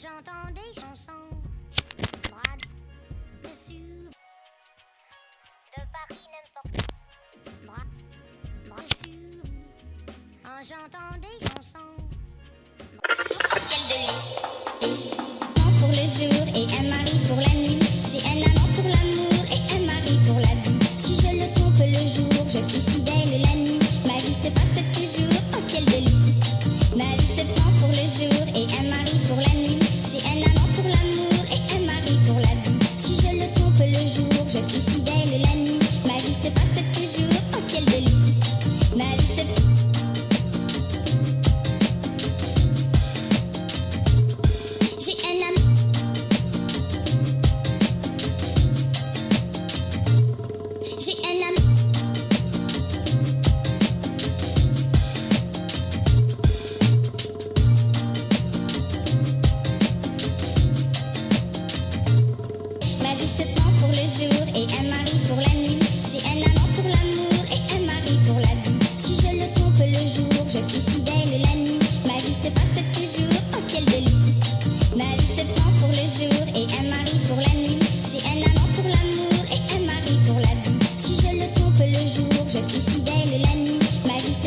j'entends des chansons, Brad, dessus, de Paris n'importe où. Brad, dessus, quand j'entends des chansons. jour au ciel de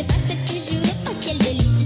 se passe toujours au ciel de l'île.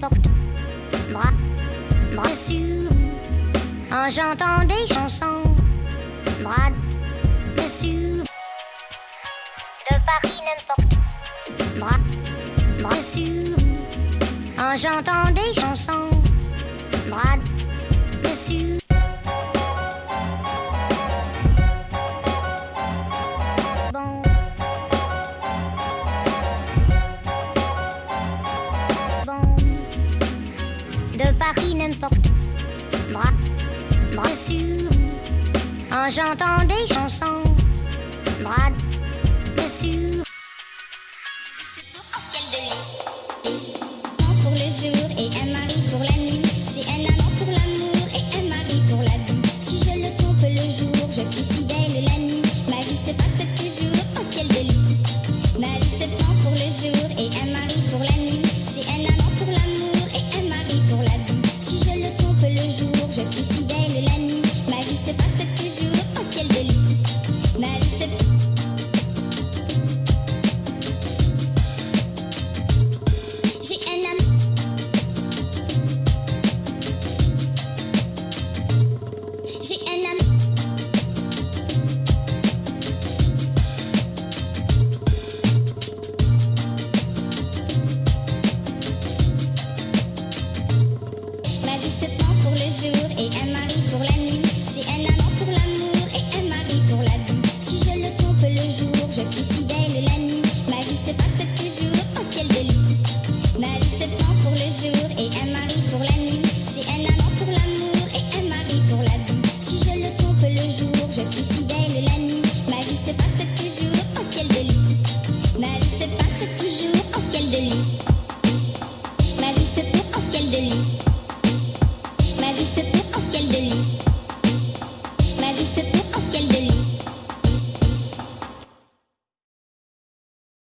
porte. Bras, bras dessus. Oh, j'entends des chansons. Bras dessus. De Paris n'importe. Bras, bras dessus. Oh, j'entends des chansons. Bras dessus. n'importe où. Bras, bras sur. Quand j'entends des chansons.